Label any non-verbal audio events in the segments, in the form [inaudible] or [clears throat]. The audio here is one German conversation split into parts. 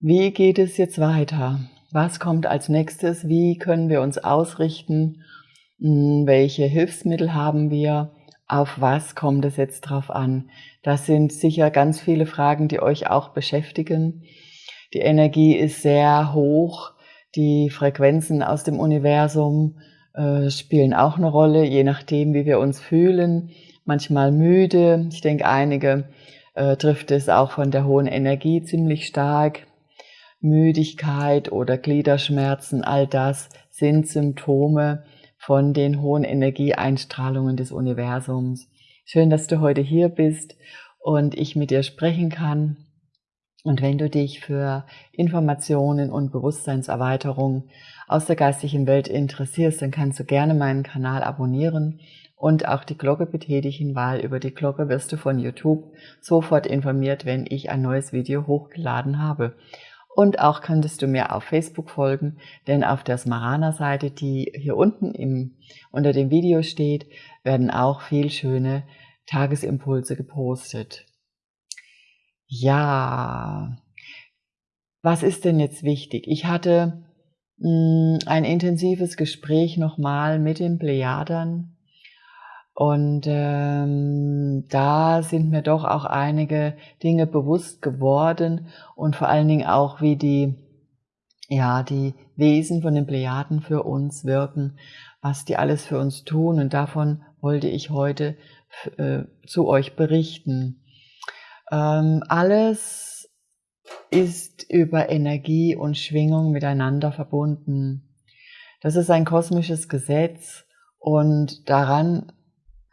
Wie geht es jetzt weiter? Was kommt als nächstes? Wie können wir uns ausrichten? Hm, welche Hilfsmittel haben wir? Auf was kommt es jetzt drauf an? Das sind sicher ganz viele Fragen, die euch auch beschäftigen. Die Energie ist sehr hoch. Die Frequenzen aus dem Universum äh, spielen auch eine Rolle, je nachdem, wie wir uns fühlen. Manchmal müde. Ich denke, einige äh, trifft es auch von der hohen Energie ziemlich stark. Müdigkeit oder Gliederschmerzen, all das sind Symptome von den hohen Energieeinstrahlungen des Universums. Schön, dass du heute hier bist und ich mit dir sprechen kann. Und wenn du dich für Informationen und Bewusstseinserweiterung aus der geistigen Welt interessierst, dann kannst du gerne meinen Kanal abonnieren und auch die Glocke betätigen, weil über die Glocke wirst du von YouTube sofort informiert, wenn ich ein neues Video hochgeladen habe. Und auch könntest du mir auf Facebook folgen, denn auf der Smarana-Seite, die hier unten im, unter dem Video steht, werden auch viel schöne Tagesimpulse gepostet. Ja, was ist denn jetzt wichtig? Ich hatte mh, hm, ein intensives Gespräch nochmal mit den Plejadern und ähm, da sind mir doch auch einige Dinge bewusst geworden und vor allen Dingen auch, wie die, ja, die Wesen von den Plejaden für uns wirken, was die alles für uns tun. Und davon wollte ich heute äh, zu euch berichten. Ähm, alles ist über Energie und Schwingung miteinander verbunden. Das ist ein kosmisches Gesetz und daran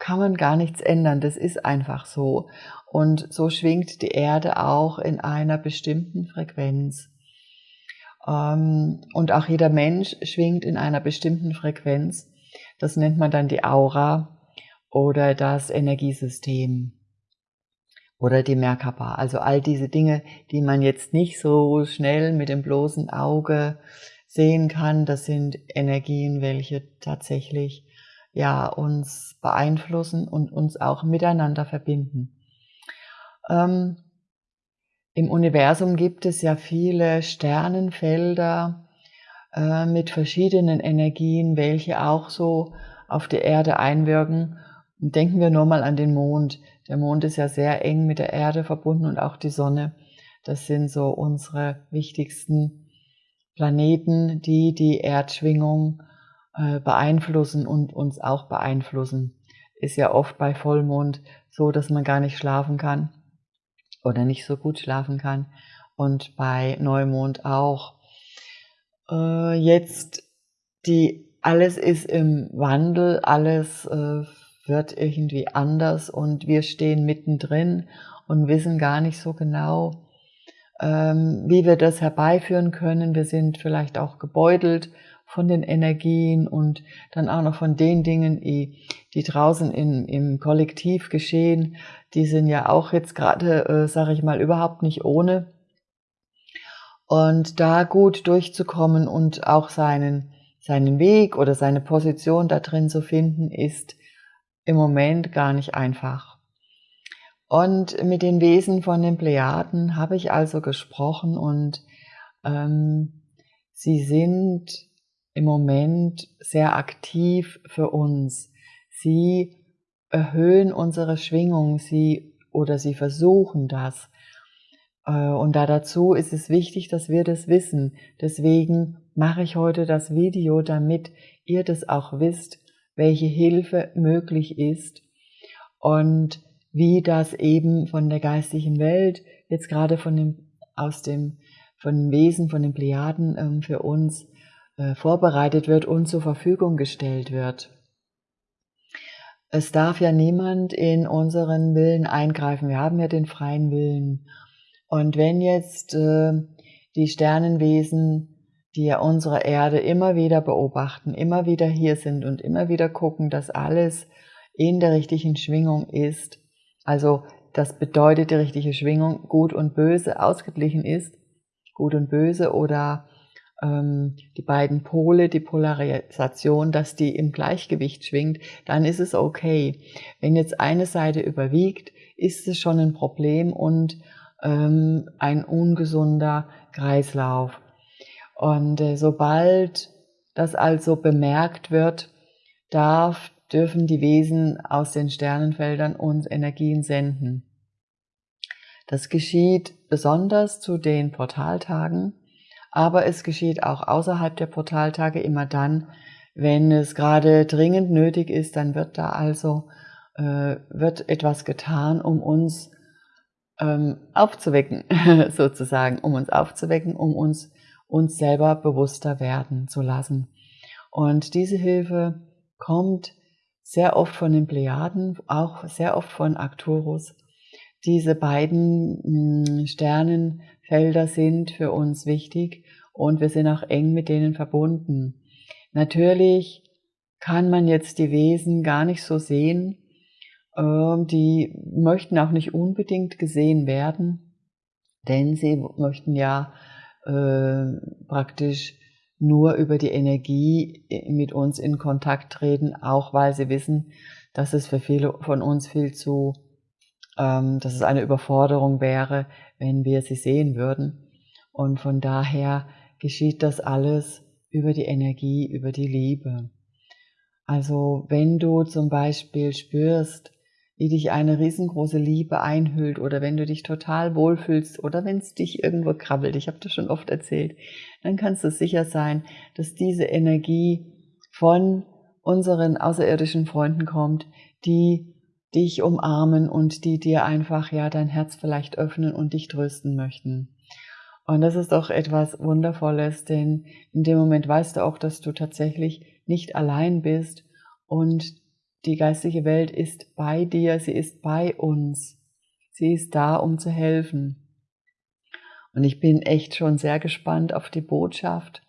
kann man gar nichts ändern. Das ist einfach so. Und so schwingt die Erde auch in einer bestimmten Frequenz. Ähm, und auch jeder Mensch schwingt in einer bestimmten Frequenz. Das nennt man dann die Aura oder das Energiesystem oder die Merkaba. Also all diese Dinge, die man jetzt nicht so schnell mit dem bloßen Auge sehen kann, das sind Energien, welche tatsächlich ja, uns beeinflussen und uns auch miteinander verbinden. Ähm, Im Universum gibt es ja viele Sternenfelder äh, mit verschiedenen Energien, welche auch so auf die Erde einwirken. Denken wir nur mal an den Mond. Der Mond ist ja sehr eng mit der Erde verbunden und auch die Sonne. Das sind so unsere wichtigsten Planeten, die die Erdschwingung äh, beeinflussen und uns auch beeinflussen. Ist ja oft bei Vollmond so, dass man gar nicht schlafen kann oder nicht so gut schlafen kann und bei Neumond auch. Äh, jetzt die alles ist im Wandel, alles äh, wird irgendwie anders und wir stehen mittendrin und wissen gar nicht so genau, ähm, wie wir das herbeiführen können. Wir sind vielleicht auch gebeutelt von den Energien und dann auch noch von den Dingen, die, draußen in, im Kollektiv geschehen. Die sind ja auch jetzt gerade, äh, sage ich mal, überhaupt nicht ohne. Und da gut durchzukommen und auch seinen, seinen Weg oder seine Position da drin zu finden, ist im Moment gar nicht einfach. Und mit den Wesen von den Plejaden habe ich also gesprochen und ähm, sie sind im Moment sehr aktiv für uns. Sie erhöhen unsere Schwingung, sie oder sie versuchen das. Äh, und da dazu ist es wichtig, dass wir das wissen. Deswegen mache ich heute das Video, damit ihr das auch wisst, welche Hilfe möglich ist und wie das eben von der geistigen Welt, jetzt gerade von dem, aus dem, von den Wesen, von den Plejaden ähm, für uns vorbereitet wird und zur Verfügung gestellt wird. Es darf ja niemand in unseren Willen eingreifen. Wir haben ja den freien Willen. Und wenn jetzt äh, die Sternenwesen, die ja unsere Erde immer wieder beobachten, immer wieder hier sind und immer wieder gucken, dass alles in der richtigen Schwingung ist, also das bedeutet die richtige Schwingung, gut und böse ausgeglichen ist, gut und böse oder die beiden Pole, die Polarisation, dass die im Gleichgewicht schwingt, dann ist es okay. Wenn jetzt eine Seite überwiegt, ist es schon ein Problem und ähm, ein ungesunder Kreislauf. Und äh, sobald das also bemerkt wird, darf, dürfen die Wesen aus den Sternenfeldern uns Energien senden. Das geschieht besonders zu den Portaltagen, aber es geschieht auch außerhalb der Portaltage immer dann, wenn es gerade dringend nötig ist, dann wird da also äh, wird etwas getan, um uns ähm, aufzuwecken, [laughs] sozusagen, um uns aufzuwecken, um uns uns selber bewusster werden zu lassen. Und diese Hilfe kommt sehr oft von den Plejaden, auch sehr oft von Arcturus. Diese beiden hm, Sternenfelder sind für uns wichtig und wir sind auch eng mit denen verbunden. Natürlich kann man jetzt die Wesen gar nicht so sehen, ähm, die möchten auch nicht unbedingt gesehen werden, denn sie möchten ja äh, praktisch nur über die Energie mit uns in Kontakt treten, auch weil sie wissen, dass es für viele von uns viel zu, ähm, dass es eine Überforderung wäre, wenn wir sie sehen würden. Und von daher geschieht das alles über die Energie, über die Liebe. Also wenn du zum Beispiel spürst, wie dich eine riesengroße Liebe einhüllt oder wenn du dich total wohlfühlst oder wenn es dich irgendwo krabbelt, ich habe das schon oft erzählt, dann kannst du sicher sein, dass diese Energie von unseren außerirdischen Freunden kommt, die dich umarmen und die dir einfach ja dein Herz vielleicht öffnen und dich trösten möchten. Und das ist doch etwas Wundervolles, denn in dem Moment weißt du auch, dass du tatsächlich nicht allein bist und die geistliche Welt ist bei dir, sie ist bei uns. Sie ist da, um zu helfen. Und ich bin echt schon sehr gespannt auf die Botschaft,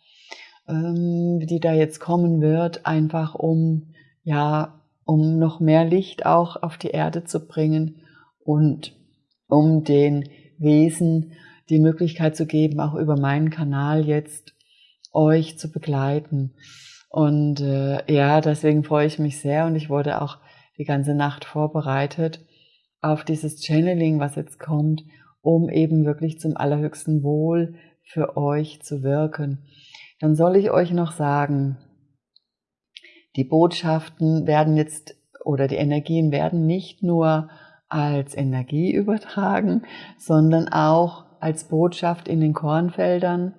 ähm, die da jetzt kommen wird, einfach um, ja, um noch mehr Licht auch auf die Erde zu bringen und um den Wesen die Möglichkeit zu geben, auch über meinen Kanal jetzt euch zu begleiten. Und äh, ja, deswegen freue ich mich sehr und ich wurde auch die ganze Nacht vorbereitet auf dieses Channeling, was jetzt kommt, um eben wirklich zum allerhöchsten Wohl für euch zu wirken. Dann soll ich euch noch sagen, die Botschaften werden jetzt oder die Energien werden nicht nur als Energie übertragen, sondern auch als Botschaft in den Kornfeldern,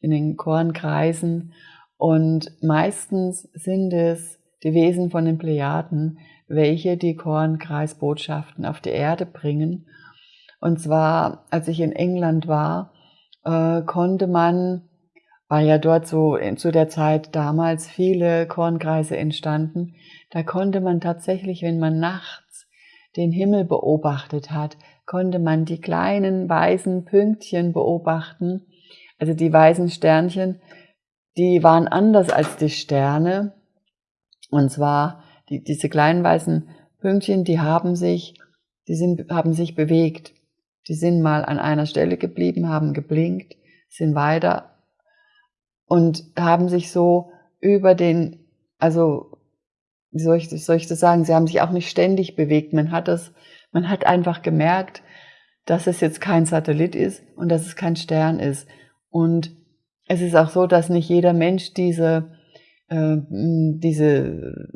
in den Kornkreisen und meistens sind es die Wesen von den Plejaden, welche die Kornkreisbotschaften auf die Erde bringen. Und zwar, als ich in England war, äh, konnte man, weil ja dort so zu der Zeit damals viele Kornkreise entstanden, da konnte man tatsächlich, wenn man nachts den Himmel beobachtet hat, konnte man die kleinen weißen Pünktchen beobachten, also die weißen Sternchen, die waren anders als die Sterne. Und zwar, die, diese kleinen weißen Pünktchen, die haben sich, die sind, haben sich bewegt. Die sind mal an einer Stelle geblieben, haben geblinkt, sind weiter und haben sich so über den, also, wie soll ich, soll ich das sagen, sie haben sich auch nicht ständig bewegt. Man hat das, man hat einfach gemerkt, dass es jetzt kein Satellit ist und dass es kein Stern ist. Und es ist auch so, dass nicht jeder Mensch diese, äh, diese,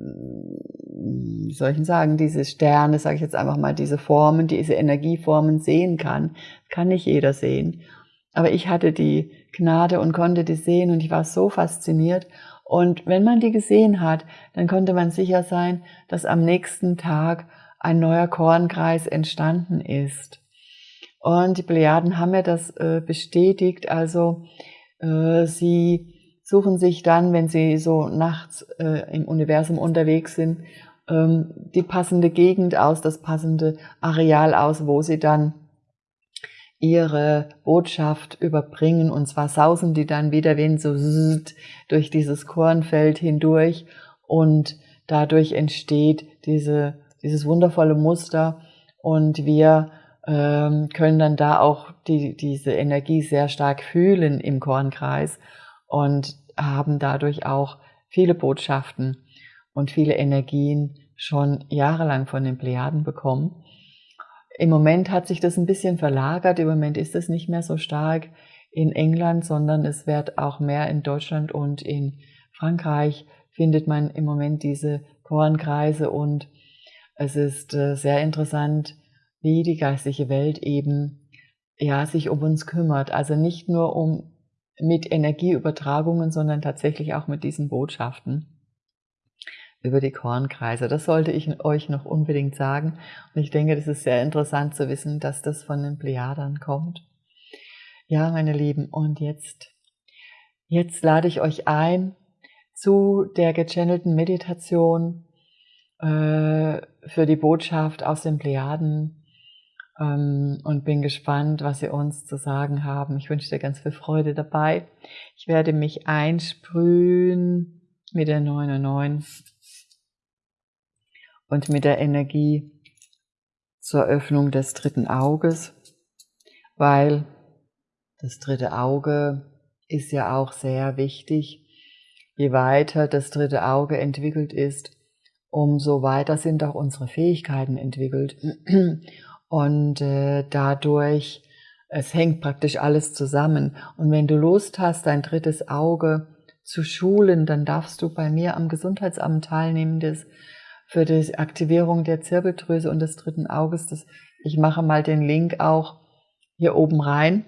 wie soll ich sagen, diese Sterne, sage ich jetzt einfach mal, diese Formen, diese Energieformen sehen kann. Kann nicht jeder sehen. Aber ich hatte die Gnade und konnte die sehen und ich war so fasziniert. Und wenn man die gesehen hat, dann konnte man sicher sein, dass am nächsten Tag ein neuer Kornkreis entstanden ist. Und die Plejaden haben mir das äh, bestätigt. Also äh, sie suchen sich dann, wenn sie so nachts äh, im Universum unterwegs sind, ähm, die passende Gegend aus, das passende Areal aus, wo sie dann ihre Botschaft überbringen. Und zwar sausen die dann wieder Wind so durch dieses Kornfeld hindurch und dadurch entsteht diese, dieses wundervolle Muster und wir ähm, können dann da auch die, diese Energie sehr stark fühlen im Kornkreis und haben dadurch auch viele Botschaften und viele Energien schon jahrelang von den Plejaden bekommen. Im Moment hat sich das ein bisschen verlagert, im Moment ist es nicht mehr so stark in England, sondern es wird auch mehr in Deutschland und in Frankreich findet man im Moment diese Kornkreise und es ist äh, sehr interessant, wie die geistliche Welt eben ja sich um uns kümmert. Also nicht nur um mit Energieübertragungen, sondern tatsächlich auch mit diesen Botschaften über die Kornkreise. Das sollte ich euch noch unbedingt sagen. Und ich denke, das ist sehr interessant zu wissen, dass das von den Plejadern kommt. Ja, meine Lieben, und jetzt, jetzt lade ich euch ein zu der gechannelten Meditation äh, für die Botschaft aus den Plejaden ähm, und bin gespannt, was sie uns zu sagen haben. Ich wünsche dir ganz viel Freude dabei. Ich werde mich einsprühen mit der 99 und mit der Energie zur Öffnung des dritten Auges, weil das dritte Auge ist ja auch sehr wichtig. Je weiter das dritte Auge entwickelt ist, umso weiter sind auch unsere Fähigkeiten entwickelt. [clears throat] Und äh, dadurch, es hängt praktisch alles zusammen. Und wenn du Lust hast, dein drittes Auge zu schulen, dann darfst du bei mir am Gesundheitsamt teilnehmen. Das für die Aktivierung der Zirbeldrüse und des dritten Auges. Das, ich mache mal den Link auch hier oben rein,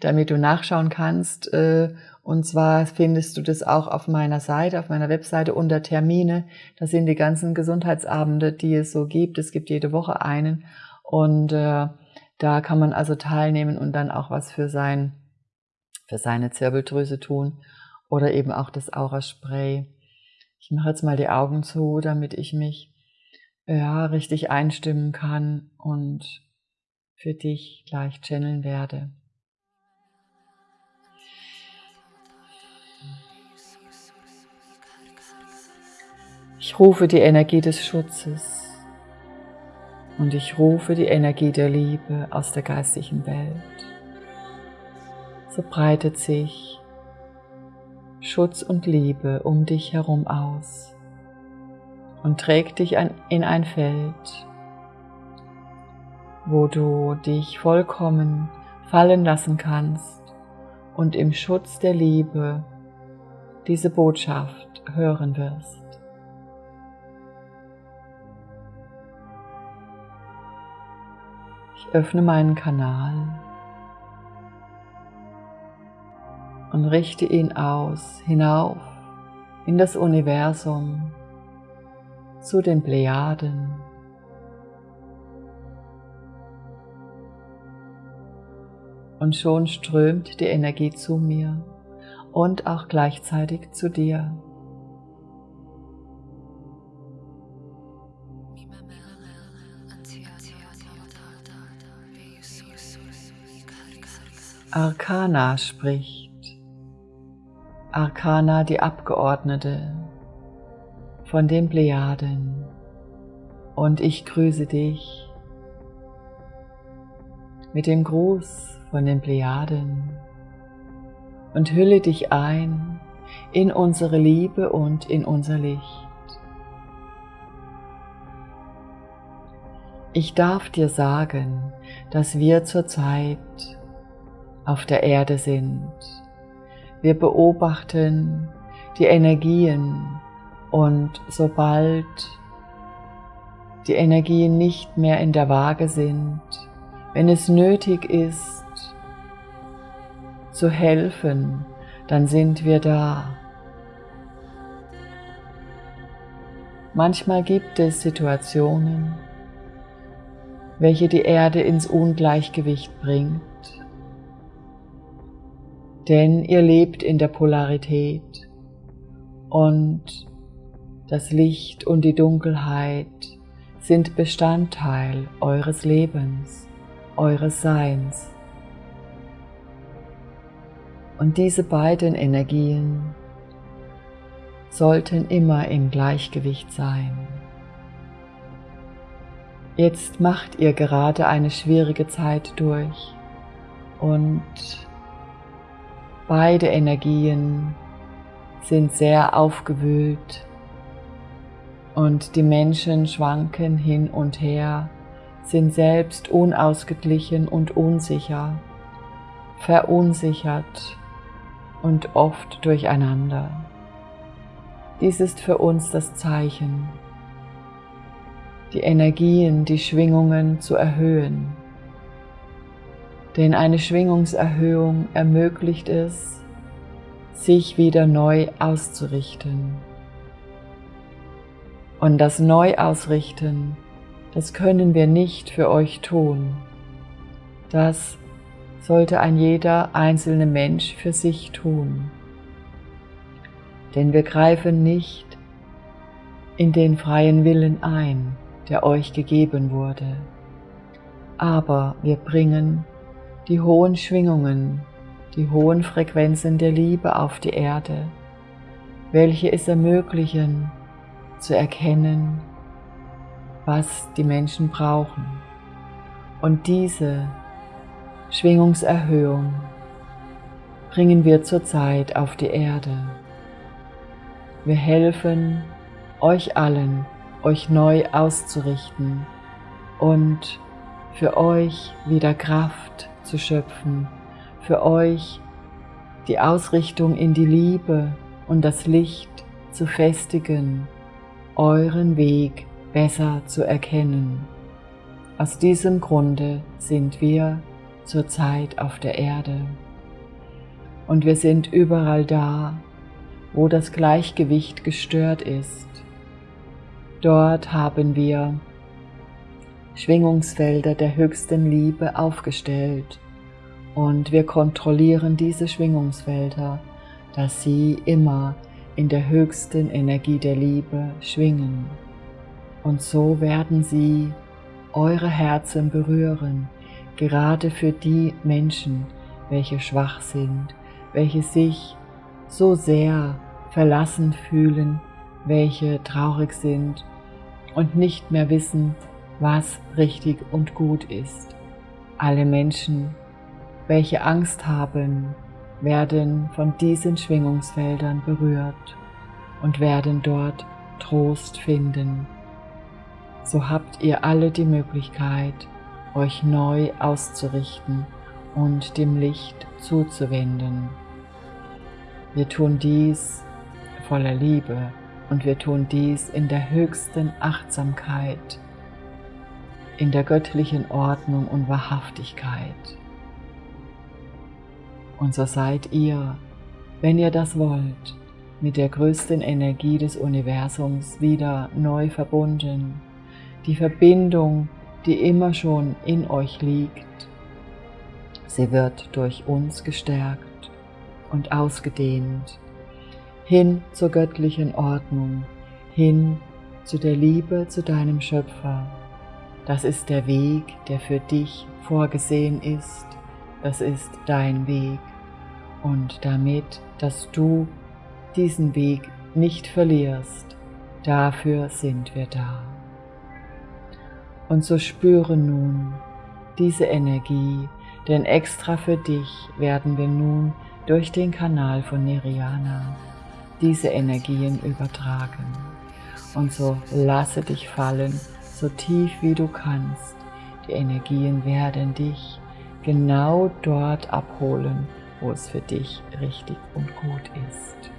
damit du nachschauen kannst. Äh, und zwar findest du das auch auf meiner Seite, auf meiner Webseite unter Termine. Da sind die ganzen Gesundheitsabende, die es so gibt. Es gibt jede Woche einen. Und äh, da kann man also teilnehmen und dann auch was für, sein, für seine Zirbeldrüse tun. Oder eben auch das Aura-Spray. Ich mache jetzt mal die Augen zu, damit ich mich ja, richtig einstimmen kann und für dich gleich channeln werde. Ich rufe die Energie des Schutzes und ich rufe die Energie der Liebe aus der geistigen Welt. So breitet sich Schutz und Liebe um dich herum aus und trägt dich in ein Feld, wo du dich vollkommen fallen lassen kannst und im Schutz der Liebe diese Botschaft hören wirst. Ich öffne meinen Kanal und richte ihn aus, hinauf in das Universum, zu den Plejaden. Und schon strömt die Energie zu mir und auch gleichzeitig zu dir. Arcana spricht. Arkana die Abgeordnete von den Plejaden und ich grüße dich mit dem Gruß von den Plejaden und hülle dich ein in unsere Liebe und in unser Licht. Ich darf dir sagen, dass wir zurzeit auf der Erde sind wir beobachten die Energien und sobald die Energien nicht mehr in der Waage sind, wenn es nötig ist, zu helfen, dann sind wir da. Manchmal gibt es Situationen, welche die Erde ins Ungleichgewicht bringt denn ihr lebt in der Polarität und das Licht und die Dunkelheit sind Bestandteil eures Lebens, eures Seins. Und diese beiden Energien sollten immer im Gleichgewicht sein. Jetzt macht ihr gerade eine schwierige Zeit durch und Beide Energien sind sehr aufgewühlt und die Menschen schwanken hin und her sind selbst unausgeglichen und unsicher, verunsichert und oft durcheinander. Dies ist für uns das Zeichen, die Energien, die Schwingungen zu erhöhen. Denn eine Schwingungserhöhung ermöglicht es, sich wieder neu auszurichten. Und das Neuausrichten, das können wir nicht für euch tun. Das sollte ein jeder einzelne Mensch für sich tun. Denn wir greifen nicht in den freien Willen ein, der euch gegeben wurde, aber wir bringen die hohen Schwingungen, die hohen Frequenzen der Liebe auf die Erde, welche es ermöglichen, zu erkennen, was die Menschen brauchen. Und diese Schwingungserhöhung bringen wir zurzeit auf die Erde. Wir helfen euch allen, euch neu auszurichten und für euch wieder Kraft zu schöpfen, für euch die Ausrichtung in die Liebe und das Licht zu festigen, euren Weg besser zu erkennen. Aus diesem Grunde sind wir zurzeit auf der Erde und wir sind überall da, wo das Gleichgewicht gestört ist. Dort haben wir Schwingungsfelder der höchsten Liebe aufgestellt und wir kontrollieren diese Schwingungsfelder, dass sie immer in der höchsten Energie der Liebe schwingen. Und so werden sie eure Herzen berühren, gerade für die Menschen, welche schwach sind, welche sich so sehr verlassen fühlen, welche traurig sind und nicht mehr wissen, was richtig und gut ist. Alle Menschen, welche Angst haben, werden von diesen Schwingungsfeldern berührt und werden dort Trost finden. So habt ihr alle die Möglichkeit, euch neu auszurichten und dem Licht zuzuwenden. Wir tun dies voller Liebe und wir tun dies in der höchsten Achtsamkeit, in der göttlichen Ordnung und Wahrhaftigkeit. Und so seid ihr, wenn ihr das wollt, mit der größten Energie des Universums wieder neu verbunden. Die Verbindung, die immer schon in euch liegt, sie wird durch uns gestärkt und ausgedehnt hin zur göttlichen Ordnung, hin zu der Liebe zu deinem Schöpfer. Das ist der Weg, der für dich vorgesehen ist. Das ist dein Weg. Und damit, dass du diesen Weg nicht verlierst, dafür sind wir da. Und so spüre nun diese Energie, denn extra für dich werden wir nun durch den Kanal von Niriana diese Energien übertragen. Und so lasse dich fallen, so tief wie du kannst. Die Energien werden dich genau dort abholen, wo es für dich richtig und gut ist.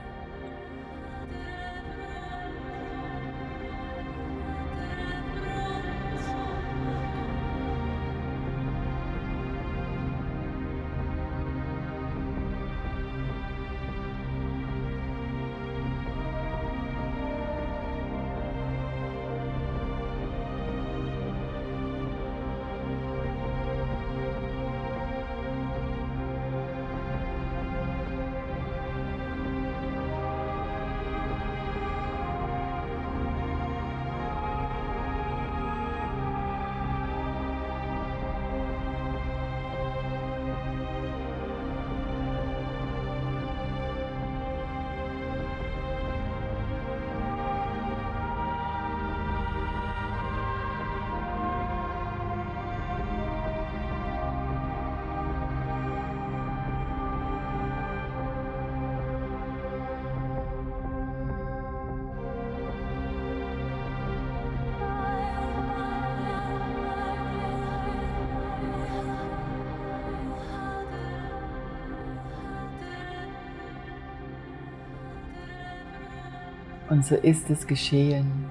Und so ist es geschehen.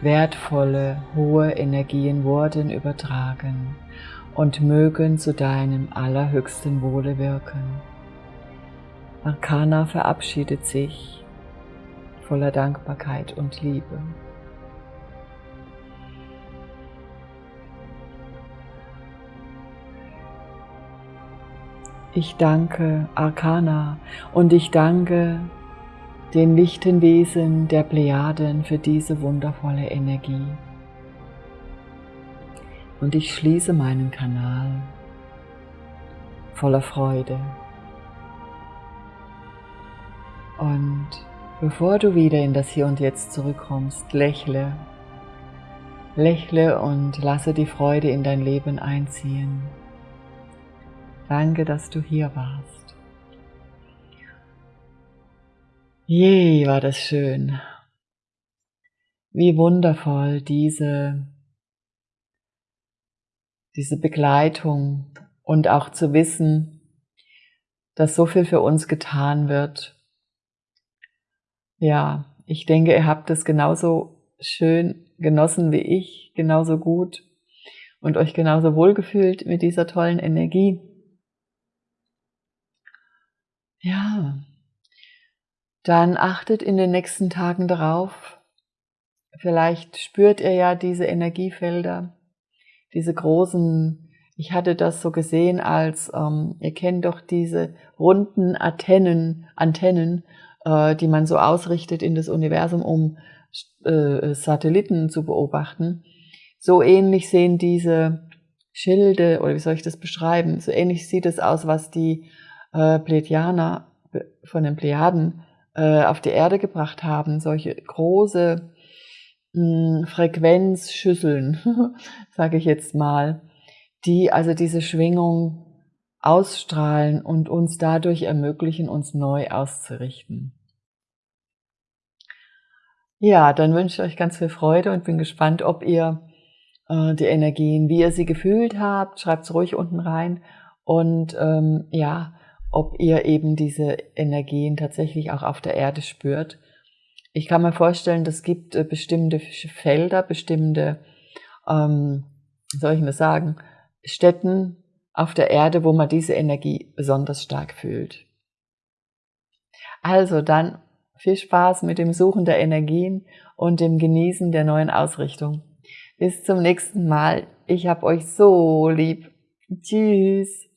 Wertvolle, hohe Energien wurden übertragen und mögen zu deinem allerhöchsten Wohle wirken. Arcana verabschiedet sich voller Dankbarkeit und Liebe. Ich danke Arcana und ich danke den lichten Wesen der Plejaden für diese wundervolle Energie. Und ich schließe meinen Kanal voller Freude. Und bevor du wieder in das Hier und Jetzt zurückkommst, lächle. Lächle und lasse die Freude in dein Leben einziehen. Danke, dass du hier warst. Je, war das schön. Wie wundervoll diese, diese Begleitung und auch zu wissen, dass so viel für uns getan wird. Ja, ich denke, ihr habt es genauso schön genossen wie ich, genauso gut und euch genauso wohlgefühlt mit dieser tollen Energie. Ja, dann achtet in den nächsten Tagen darauf. Vielleicht spürt ihr ja diese Energiefelder, diese großen, ich hatte das so gesehen als, ähm, ihr kennt doch diese runden Antennen, Antennen, äh, die man so ausrichtet in das Universum, um äh, Satelliten zu beobachten. So ähnlich sehen diese Schilde, oder wie soll ich das beschreiben, so ähnlich sieht es aus, was die äh, Pleiadianer von den Plejaden äh, auf die Erde gebracht haben, solche große mh, hm, Frequenzschüsseln, [laughs] sage ich jetzt mal, die also diese Schwingung ausstrahlen und uns dadurch ermöglichen, uns neu auszurichten. Ja, dann wünsche ich euch ganz viel Freude und bin gespannt, ob ihr äh, die Energien, wie ihr sie gefühlt habt, schreibt es ruhig unten rein. Und ähm, ja, ob ihr eben diese Energien tatsächlich auch auf der Erde spürt. Ich kann mir vorstellen, es gibt äh, bestimmte Felder, bestimmte, ähm, soll ich nur sagen, Städten auf der Erde, wo man diese Energie besonders stark fühlt. Also dann viel Spaß mit dem Suchen der Energien und dem Genießen der neuen Ausrichtung. Bis zum nächsten Mal. Ich hab euch so lieb. Tschüss.